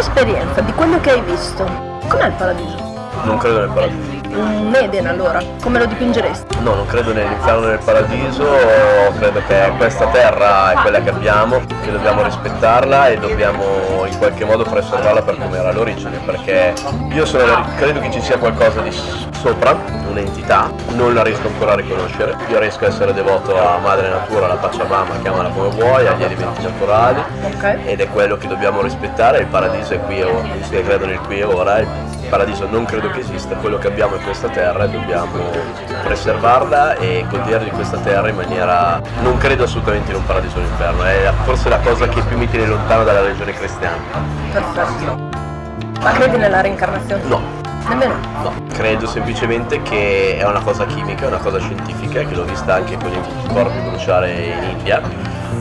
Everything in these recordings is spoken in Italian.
esperienza, di quello che hai visto, com'è il paradiso? Non credo nel paradiso. Un Eden allora, come lo dipingeresti? No, non credo nell'inferno nel paradiso, credo che questa terra è quella che abbiamo, che dobbiamo rispettarla e dobbiamo in qualche modo preservarla per come era l'origine, perché io sono, credo che ci sia qualcosa di sopra, un'entità, non la riesco ancora a riconoscere, io riesco a essere devoto a madre natura, alla Pachamama, chiamala come vuoi, agli elementi naturali Ok. ed è quello che dobbiamo rispettare, il paradiso è qui e ora, credo nel qui e ora, paradiso non credo che esista, quello che abbiamo è questa terra e dobbiamo preservarla e godere di questa terra in maniera, non credo assolutamente in un paradiso o un inferno, è forse la cosa che più mi tiene lontano dalla religione cristiana. Perfetto. Ma credi nella reincarnazione? No, Nemmeno? No, credo semplicemente che è una cosa chimica, una cosa scientifica, che l'ho vista anche con i corpi bruciare in India,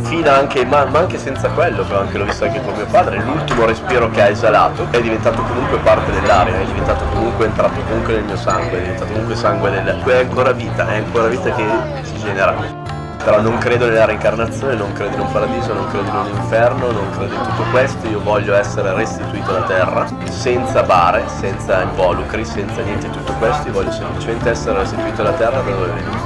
fino anche, ma, ma anche senza quello, però anche l'ho visto anche con mio padre, l'ultimo respiro che ha esalato è diventato comunque parte dell'aria, è diventato comunque entrato comunque nel mio sangue, è diventato comunque sangue del... è ancora vita, è ancora vita che si genera. Però non credo nella reincarnazione, non credo in un paradiso, non credo in un inferno, non credo in tutto questo, io voglio essere restituito alla terra, senza bare, senza involucri, senza niente di tutto questo, io voglio semplicemente essere restituito alla terra da dove vengo.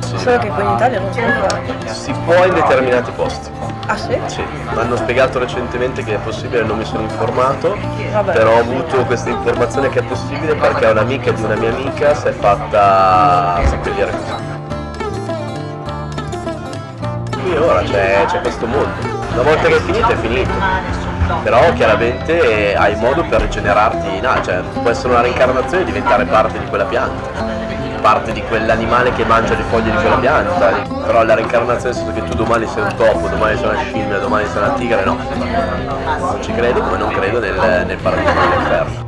Sì. Solo che qui in Italia non si può fare. Si può in determinati posti. Ah sì? Sì, mi hanno spiegato recentemente che è possibile, non mi sono informato, Vabbè. però ho avuto questa informazione che è possibile perché un'amica di una mia amica si è fatta seppellire così. Ora c'è, questo mondo. Una volta che è finito è finito. Però chiaramente hai modo per rigenerarti in alto, cioè può essere una reincarnazione e diventare parte di quella pianta, parte di quell'animale che mangia le foglie di quella pianta, però la reincarnazione nel senso che tu domani sei un topo, domani sei una scimmia, domani sei una tigre, no. Non ci credo come non credo nel, nel paradiso nell'inferno.